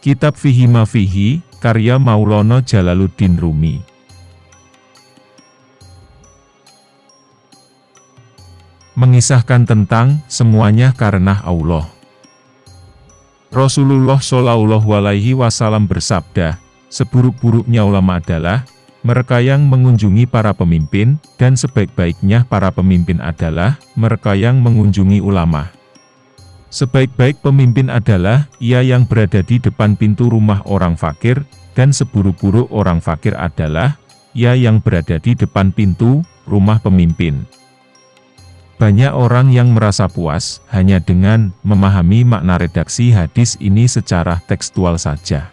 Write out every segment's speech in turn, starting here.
Kitab Fihi Mafihi, karya Maulana Jalaluddin Rumi. Mengisahkan tentang semuanya karena Allah. Rasulullah Shallallahu Alaihi Wasallam bersabda, seburuk-buruknya ulama adalah mereka yang mengunjungi para pemimpin, dan sebaik-baiknya para pemimpin adalah mereka yang mengunjungi ulama. Sebaik-baik pemimpin adalah ia yang berada di depan pintu rumah orang fakir, dan seburuk-buruk orang fakir adalah ia yang berada di depan pintu rumah pemimpin. Banyak orang yang merasa puas hanya dengan memahami makna redaksi hadis ini secara tekstual saja.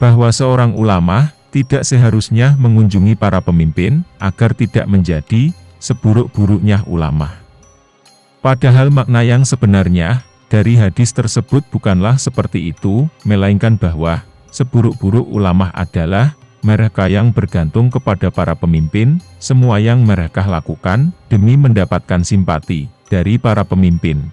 Bahwa seorang ulama tidak seharusnya mengunjungi para pemimpin agar tidak menjadi seburuk-buruknya ulama. Padahal makna yang sebenarnya dari hadis tersebut bukanlah seperti itu, melainkan bahwa seburuk-buruk ulama adalah mereka yang bergantung kepada para pemimpin, semua yang mereka lakukan demi mendapatkan simpati dari para pemimpin.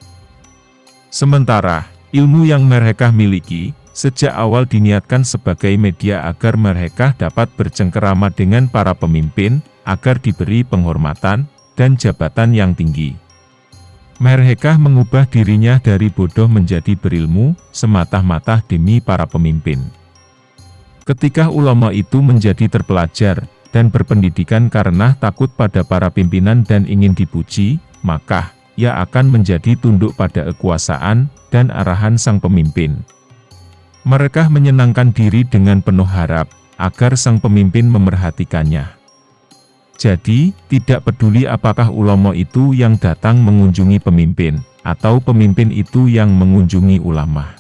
Sementara, ilmu yang mereka miliki, sejak awal diniatkan sebagai media agar mereka dapat bercengkerama dengan para pemimpin, agar diberi penghormatan dan jabatan yang tinggi. Mereka mengubah dirinya dari bodoh menjadi berilmu, semata-mata demi para pemimpin. Ketika ulama itu menjadi terpelajar, dan berpendidikan karena takut pada para pimpinan dan ingin dipuji, maka, ia akan menjadi tunduk pada kekuasaan, dan arahan sang pemimpin. Mereka menyenangkan diri dengan penuh harap, agar sang pemimpin memerhatikannya. Jadi, tidak peduli apakah ulama itu yang datang mengunjungi pemimpin, atau pemimpin itu yang mengunjungi ulama.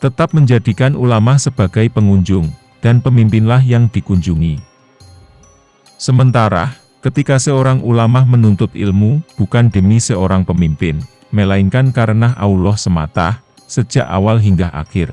Tetap menjadikan ulama sebagai pengunjung, dan pemimpinlah yang dikunjungi. Sementara, ketika seorang ulama menuntut ilmu, bukan demi seorang pemimpin, melainkan karena Allah semata, sejak awal hingga akhir.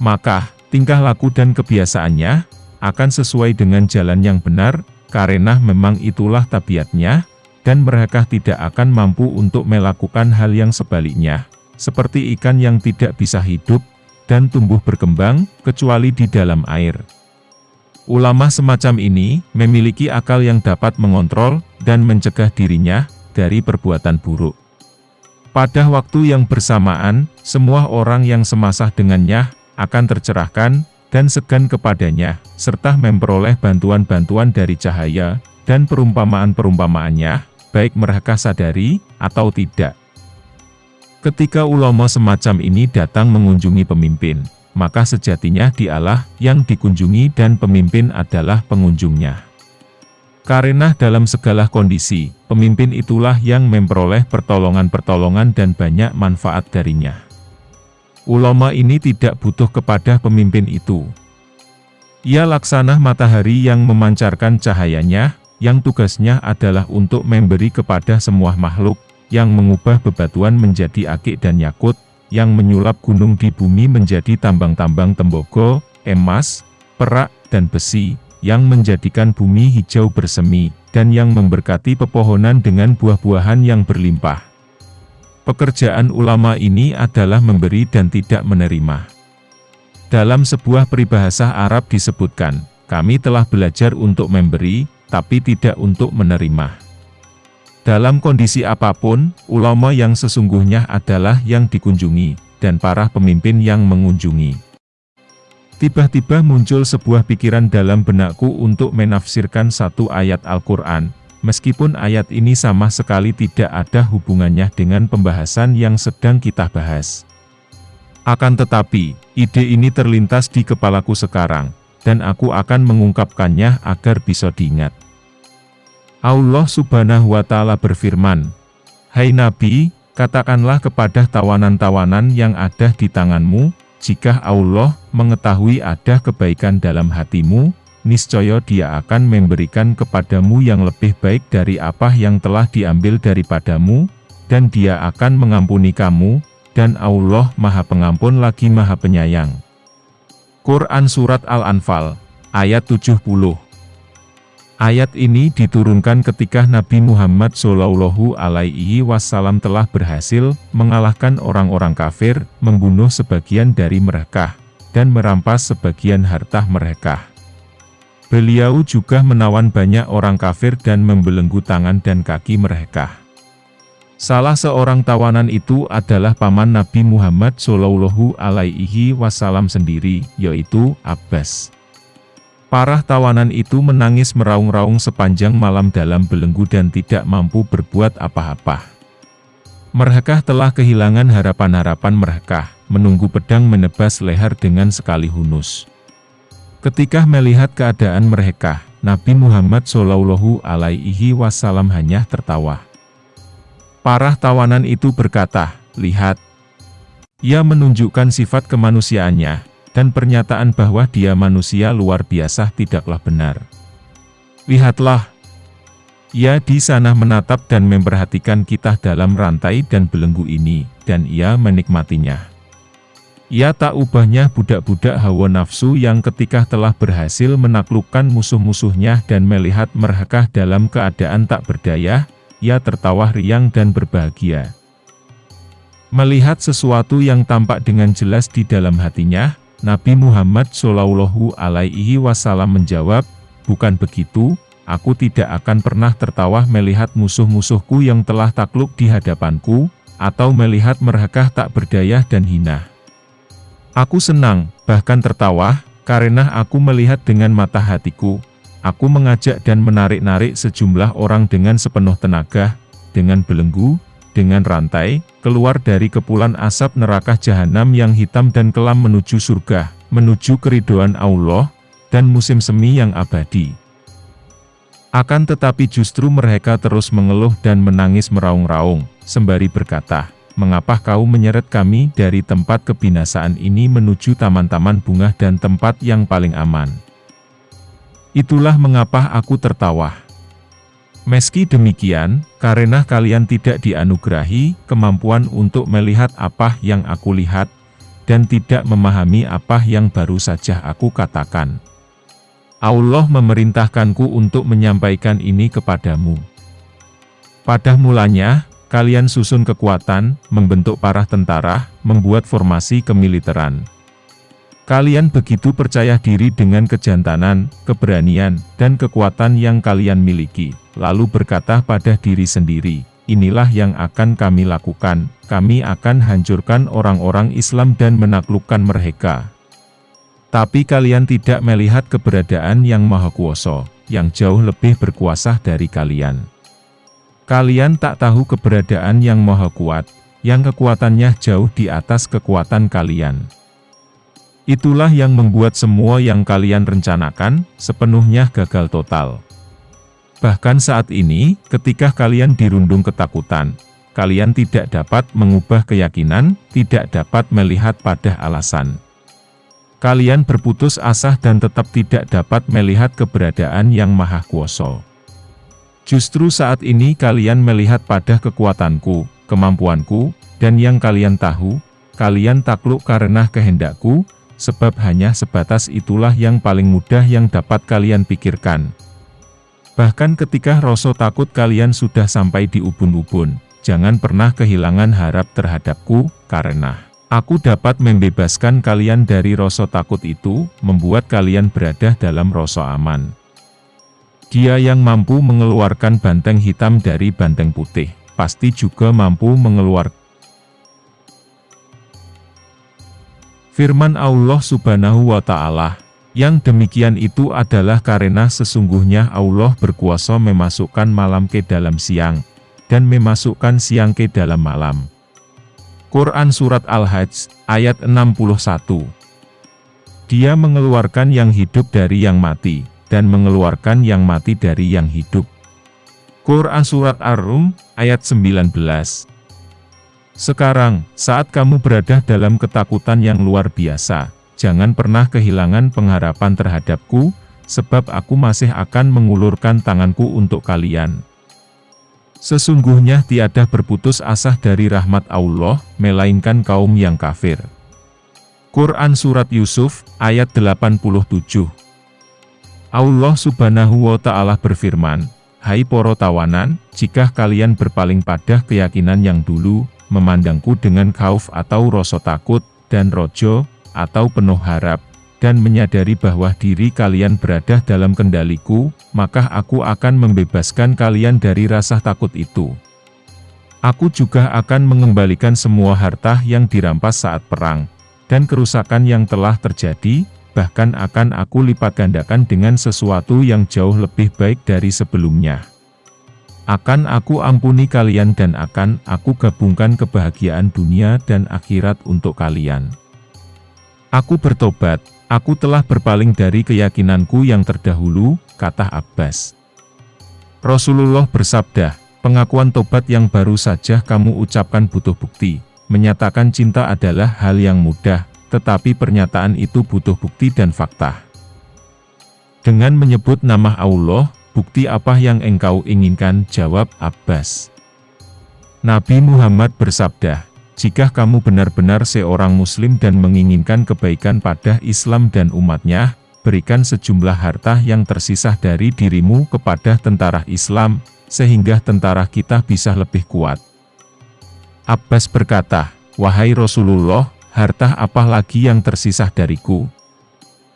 Maka, tingkah laku dan kebiasaannya, akan sesuai dengan jalan yang benar, karena memang itulah tabiatnya, dan mereka tidak akan mampu untuk melakukan hal yang sebaliknya, seperti ikan yang tidak bisa hidup, dan tumbuh berkembang, kecuali di dalam air. Ulama semacam ini, memiliki akal yang dapat mengontrol, dan mencegah dirinya, dari perbuatan buruk. Pada waktu yang bersamaan, semua orang yang semasah dengannya, akan tercerahkan, dan segan kepadanya, serta memperoleh bantuan-bantuan dari cahaya, dan perumpamaan-perumpamaannya, baik mereka sadari, atau tidak. Ketika ulama semacam ini datang mengunjungi pemimpin, maka sejatinya dialah yang dikunjungi dan pemimpin adalah pengunjungnya. Karena dalam segala kondisi, pemimpin itulah yang memperoleh pertolongan-pertolongan dan banyak manfaat darinya. Ulama ini tidak butuh kepada pemimpin itu. Ia laksana matahari yang memancarkan cahayanya, yang tugasnya adalah untuk memberi kepada semua makhluk, yang mengubah bebatuan menjadi akik dan yakut, yang menyulap gunung di bumi menjadi tambang-tambang tembogo, emas, perak, dan besi, yang menjadikan bumi hijau bersemi, dan yang memberkati pepohonan dengan buah-buahan yang berlimpah. Pekerjaan ulama ini adalah memberi dan tidak menerima. Dalam sebuah peribahasa Arab disebutkan, kami telah belajar untuk memberi, tapi tidak untuk menerima. Dalam kondisi apa pun, ulama yang sesungguhnya adalah yang dikunjungi, dan para pemimpin yang mengunjungi. Tiba-tiba muncul sebuah pikiran dalam benakku untuk menafsirkan satu ayat Al-Quran, Meskipun ayat ini sama sekali tidak ada hubungannya dengan pembahasan yang sedang kita bahas. Akan tetapi, ide ini terlintas di kepalaku sekarang, dan aku akan mengungkapkannya agar bisa diingat. Allah subhanahu wa ta'ala berfirman, Hai Nabi, katakanlah kepada tawanan-tawanan yang ada di tanganmu, jika Allah mengetahui ada kebaikan dalam hatimu, niscaya dia akan memberikan kepadamu yang lebih baik dari apa yang telah diambil daripadamu, dan dia akan mengampuni kamu, dan Allah maha pengampun lagi maha penyayang. Quran Surat Al-Anfal, ayat 70 Ayat ini diturunkan ketika Nabi Muhammad Shallallahu Alaihi Wasallam telah berhasil mengalahkan orang-orang kafir, membunuh sebagian dari mereka, dan merampas sebagian harta mereka. Beliau juga menawan banyak orang kafir dan membelenggu tangan dan kaki mereka. Salah seorang tawanan itu adalah paman Nabi Muhammad Shallallahu Alaihi Wasallam sendiri, yaitu Abbas. Parah tawanan itu menangis meraung-raung sepanjang malam dalam belenggu dan tidak mampu berbuat apa-apa. Mereka telah kehilangan harapan-harapan mereka, menunggu pedang menebas leher dengan sekali hunus. Ketika melihat keadaan mereka, Nabi Muhammad Shallallahu Alaihi Wasallam hanya tertawa. Parah tawanan itu berkata, lihat, ia menunjukkan sifat kemanusiaannya, dan pernyataan bahwa dia manusia luar biasa tidaklah benar. Lihatlah, ia di sana menatap dan memperhatikan kita dalam rantai dan belenggu ini, dan ia menikmatinya. Ia tak ubahnya budak-budak hawa nafsu yang ketika telah berhasil menaklukkan musuh-musuhnya dan melihat mereka dalam keadaan tak berdaya, ia tertawa riang dan berbahagia. Melihat sesuatu yang tampak dengan jelas di dalam hatinya, Nabi Muhammad Shallallahu Alaihi Wasallam menjawab, bukan begitu, aku tidak akan pernah tertawa melihat musuh-musuhku yang telah takluk di hadapanku, atau melihat mereka tak berdaya dan hina. Aku senang, bahkan tertawa, karena aku melihat dengan mata hatiku, aku mengajak dan menarik-narik sejumlah orang dengan sepenuh tenaga, dengan belenggu, dengan rantai, keluar dari kepulan asap neraka jahanam yang hitam dan kelam menuju surga, menuju keridoan Allah, dan musim semi yang abadi. Akan tetapi justru mereka terus mengeluh dan menangis meraung-raung, sembari berkata, Mengapa kau menyeret kami dari tempat kebinasaan ini menuju taman-taman bunga dan tempat yang paling aman? Itulah mengapa aku tertawa. Meski demikian, karena kalian tidak dianugerahi kemampuan untuk melihat apa yang aku lihat, dan tidak memahami apa yang baru saja aku katakan. Allah memerintahkanku untuk menyampaikan ini kepadamu. Pada mulanya, kalian susun kekuatan, membentuk parah tentara, membuat formasi kemiliteran. Kalian begitu percaya diri dengan kejantanan, keberanian, dan kekuatan yang kalian miliki, lalu berkata pada diri sendiri, inilah yang akan kami lakukan, kami akan hancurkan orang-orang Islam dan menaklukkan mereka. Tapi kalian tidak melihat keberadaan yang maha kuasa, yang jauh lebih berkuasa dari kalian. Kalian tak tahu keberadaan yang maha kuat, yang kekuatannya jauh di atas kekuatan kalian. Itulah yang membuat semua yang kalian rencanakan, sepenuhnya gagal total. Bahkan saat ini, ketika kalian dirundung ketakutan, kalian tidak dapat mengubah keyakinan, tidak dapat melihat pada alasan. Kalian berputus asa dan tetap tidak dapat melihat keberadaan yang maha kuasa. Justru saat ini kalian melihat pada kekuatanku, kemampuanku, dan yang kalian tahu, kalian takluk karena kehendakku, sebab hanya sebatas itulah yang paling mudah yang dapat kalian pikirkan. Bahkan ketika rasa takut kalian sudah sampai di ubun-ubun, jangan pernah kehilangan harap terhadapku, karena aku dapat membebaskan kalian dari rasa takut itu, membuat kalian berada dalam rasa aman. Dia yang mampu mengeluarkan banteng hitam dari banteng putih, pasti juga mampu mengeluarkan Firman Allah subhanahu wa ta'ala, yang demikian itu adalah karena sesungguhnya Allah berkuasa memasukkan malam ke dalam siang, dan memasukkan siang ke dalam malam. Quran Surat Al-Hajj, ayat 61 Dia mengeluarkan yang hidup dari yang mati, dan mengeluarkan yang mati dari yang hidup. Quran Surat Ar-Rum, ayat 19 sekarang, saat kamu berada dalam ketakutan yang luar biasa, jangan pernah kehilangan pengharapan terhadapku, sebab aku masih akan mengulurkan tanganku untuk kalian. Sesungguhnya tiada berputus asa dari rahmat Allah, melainkan kaum yang kafir. Quran Surat Yusuf, ayat 87 Allah subhanahu wa ta'ala berfirman, Hai poro tawanan, jika kalian berpaling pada keyakinan yang dulu, memandangku dengan khauf atau rasa takut, dan rojo, atau penuh harap, dan menyadari bahwa diri kalian berada dalam kendaliku, maka aku akan membebaskan kalian dari rasa takut itu. Aku juga akan mengembalikan semua harta yang dirampas saat perang, dan kerusakan yang telah terjadi, bahkan akan aku lipat gandakan dengan sesuatu yang jauh lebih baik dari sebelumnya. Akan aku ampuni kalian dan akan aku gabungkan kebahagiaan dunia dan akhirat untuk kalian. Aku bertobat, aku telah berpaling dari keyakinanku yang terdahulu, kata Abbas. Rasulullah bersabda, pengakuan tobat yang baru saja kamu ucapkan butuh bukti. Menyatakan cinta adalah hal yang mudah, tetapi pernyataan itu butuh bukti dan fakta. Dengan menyebut nama Allah, bukti apa yang engkau inginkan? Jawab Abbas. Nabi Muhammad bersabda, jika kamu benar-benar seorang muslim dan menginginkan kebaikan pada Islam dan umatnya, berikan sejumlah harta yang tersisa dari dirimu kepada tentara Islam, sehingga tentara kita bisa lebih kuat. Abbas berkata, Wahai Rasulullah, harta apa lagi yang tersisa dariku?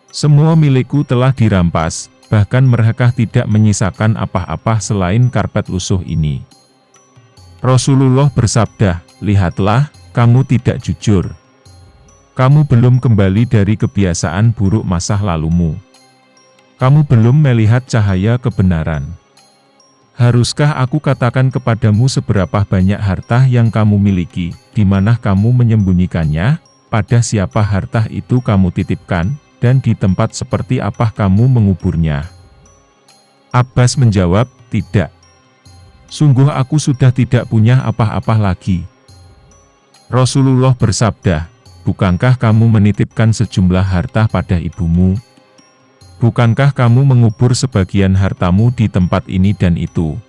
Semua milikku telah dirampas, bahkan mereka tidak menyisakan apa-apa selain karpet lusuh ini. Rasulullah bersabda, lihatlah, kamu tidak jujur. Kamu belum kembali dari kebiasaan buruk masa lalumu. Kamu belum melihat cahaya kebenaran. Haruskah aku katakan kepadamu seberapa banyak harta yang kamu miliki, di mana kamu menyembunyikannya? Pada siapa harta itu kamu titipkan, dan di tempat seperti apa kamu menguburnya? Abbas menjawab, tidak. Sungguh aku sudah tidak punya apa-apa lagi. Rasulullah bersabda, Bukankah kamu menitipkan sejumlah harta pada ibumu? Bukankah kamu mengubur sebagian hartamu di tempat ini dan itu?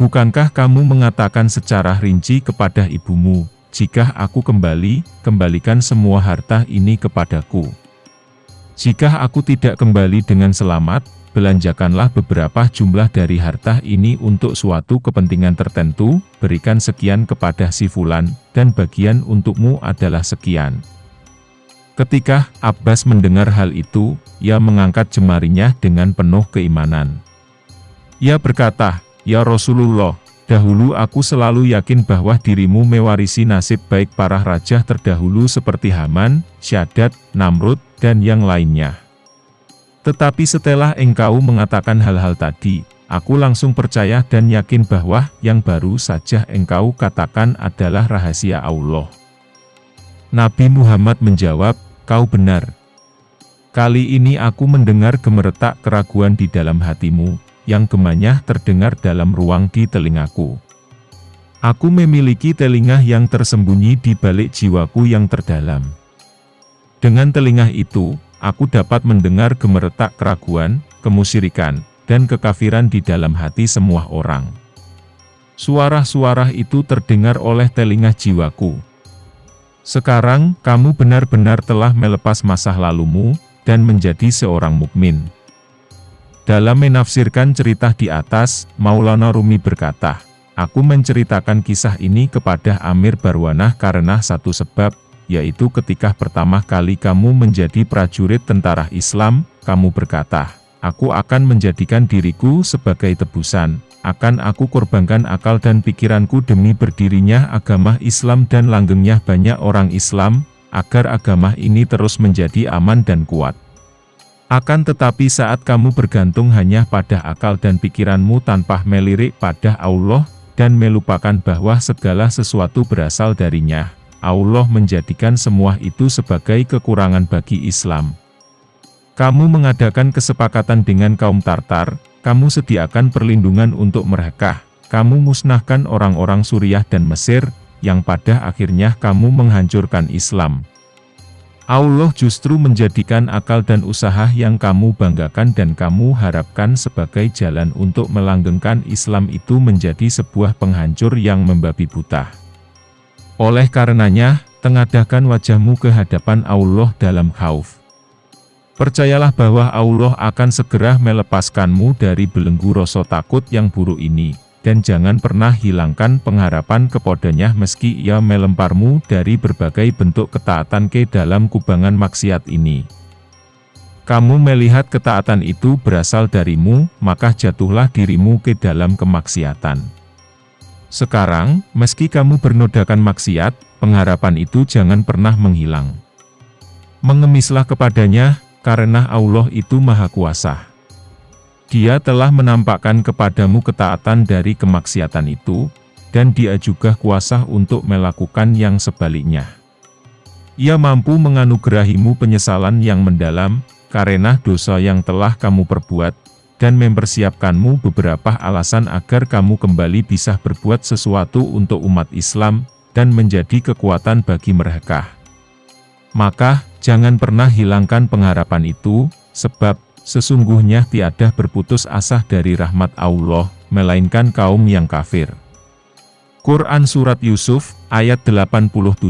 Bukankah kamu mengatakan secara rinci kepada ibumu, jika aku kembali, kembalikan semua harta ini kepadaku. Jika aku tidak kembali dengan selamat, belanjakanlah beberapa jumlah dari harta ini untuk suatu kepentingan tertentu, berikan sekian kepada si fulan, dan bagian untukmu adalah sekian. Ketika Abbas mendengar hal itu, ia mengangkat jemarinya dengan penuh keimanan. Ia berkata, Ya Rasulullah, Dahulu aku selalu yakin bahwa dirimu mewarisi nasib baik para raja terdahulu seperti Haman, Syadat, Namrud, dan yang lainnya. Tetapi setelah engkau mengatakan hal-hal tadi, aku langsung percaya dan yakin bahwa yang baru saja engkau katakan adalah rahasia Allah. Nabi Muhammad menjawab, kau benar. Kali ini aku mendengar gemeretak keraguan di dalam hatimu, yang gemanya terdengar dalam ruang di telingaku. Aku memiliki telinga yang tersembunyi di balik jiwaku yang terdalam. Dengan telinga itu, aku dapat mendengar gemeretak keraguan, kemusyrikan, dan kekafiran di dalam hati semua orang. Suara-suara itu terdengar oleh telinga jiwaku. Sekarang, kamu benar-benar telah melepas masa lalumu, dan menjadi seorang mukmin. Dalam menafsirkan cerita di atas, Maulana Rumi berkata, Aku menceritakan kisah ini kepada Amir Barwanah karena satu sebab, yaitu ketika pertama kali kamu menjadi prajurit tentara Islam, kamu berkata, Aku akan menjadikan diriku sebagai tebusan, akan aku korbankan akal dan pikiranku demi berdirinya agama Islam dan langgengnya banyak orang Islam, agar agama ini terus menjadi aman dan kuat. Akan tetapi saat kamu bergantung hanya pada akal dan pikiranmu tanpa melirik pada Allah, dan melupakan bahwa segala sesuatu berasal darinya, Allah menjadikan semua itu sebagai kekurangan bagi Islam. Kamu mengadakan kesepakatan dengan kaum Tartar, kamu sediakan perlindungan untuk mereka, kamu musnahkan orang-orang Suriah dan Mesir, yang pada akhirnya kamu menghancurkan Islam. Allah justru menjadikan akal dan usaha yang kamu banggakan dan kamu harapkan sebagai jalan untuk melanggengkan Islam itu menjadi sebuah penghancur yang membabi buta. Oleh karenanya, tengadahkan wajahmu ke hadapan Allah dalam khauf. Percayalah bahwa Allah akan segera melepaskanmu dari belenggu rasa takut yang buruk ini, dan jangan pernah hilangkan pengharapan kepadanya meski ia melemparmu dari berbagai bentuk ketaatan ke dalam kubangan maksiat ini. Kamu melihat ketaatan itu berasal darimu, maka jatuhlah dirimu ke dalam kemaksiatan. Sekarang, meski kamu bernodakan maksiat, pengharapan itu jangan pernah menghilang. Mengemislah kepadanya, karena Allah itu Maha Kuasa. Dia telah menampakkan kepadamu ketaatan dari kemaksiatan itu, dan dia juga kuasa untuk melakukan yang sebaliknya. Ia mampu menganugerahimu penyesalan yang mendalam, karena dosa yang telah kamu perbuat, dan mempersiapkanmu beberapa alasan agar kamu kembali bisa berbuat sesuatu untuk umat Islam, dan menjadi kekuatan bagi mereka. Maka, jangan pernah hilangkan pengharapan itu, sebab, sesungguhnya tiada berputus asa dari rahmat Allah, melainkan kaum yang kafir. Quran Surat Yusuf, ayat 87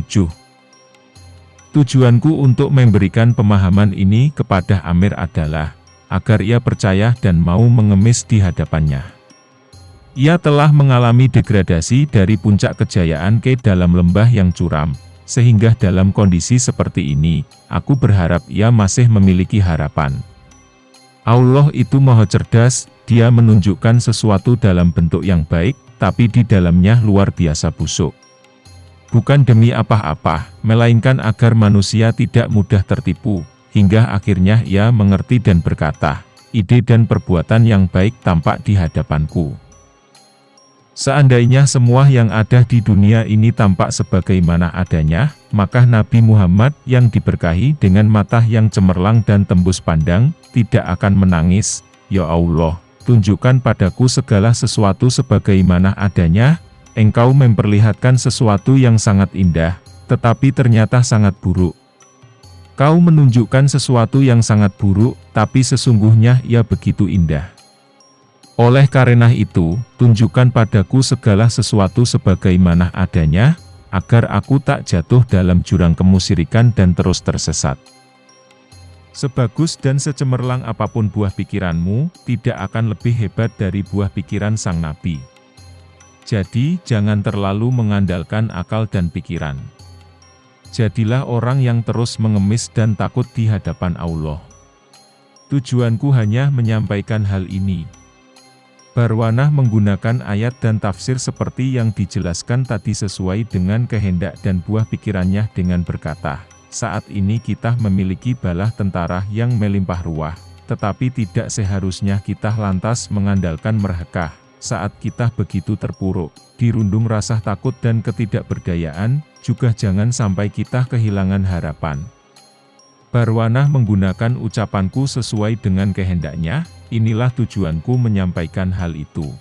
Tujuanku untuk memberikan pemahaman ini kepada Amir adalah, agar ia percaya dan mau mengemis di hadapannya. Ia telah mengalami degradasi dari puncak kejayaan ke dalam lembah yang curam, sehingga dalam kondisi seperti ini, aku berharap ia masih memiliki harapan. Allah itu maha cerdas, dia menunjukkan sesuatu dalam bentuk yang baik, tapi di dalamnya luar biasa busuk. Bukan demi apa-apa, melainkan agar manusia tidak mudah tertipu, hingga akhirnya ia mengerti dan berkata, ide dan perbuatan yang baik tampak di hadapanku. Seandainya semua yang ada di dunia ini tampak sebagaimana adanya, maka Nabi Muhammad yang diberkahi dengan mata yang cemerlang dan tembus pandang, tidak akan menangis, Ya Allah, tunjukkan padaku segala sesuatu sebagaimana adanya, engkau memperlihatkan sesuatu yang sangat indah, tetapi ternyata sangat buruk. Kau menunjukkan sesuatu yang sangat buruk, tapi sesungguhnya ia begitu indah. Oleh karena itu, tunjukkan padaku segala sesuatu sebagaimana adanya, agar aku tak jatuh dalam jurang kemusyrikan dan terus tersesat. Sebagus dan secemerlang apa pun buah pikiranmu, tidak akan lebih hebat dari buah pikiran sang nabi. Jadi, jangan terlalu mengandalkan akal dan pikiran. Jadilah orang yang terus mengemis dan takut di hadapan Allah. Tujuanku hanya menyampaikan hal ini, Barwanah menggunakan ayat dan tafsir seperti yang dijelaskan tadi sesuai dengan kehendak dan buah pikirannya dengan berkata, saat ini kita memiliki balah tentara yang melimpah ruah, tetapi tidak seharusnya kita lantas mengandalkan mereka, saat kita begitu terpuruk, dirundung rasa takut dan ketidakberdayaan, juga jangan sampai kita kehilangan harapan. Barwanah menggunakan ucapanku sesuai dengan kehendaknya, inilah tujuanku menyampaikan hal itu.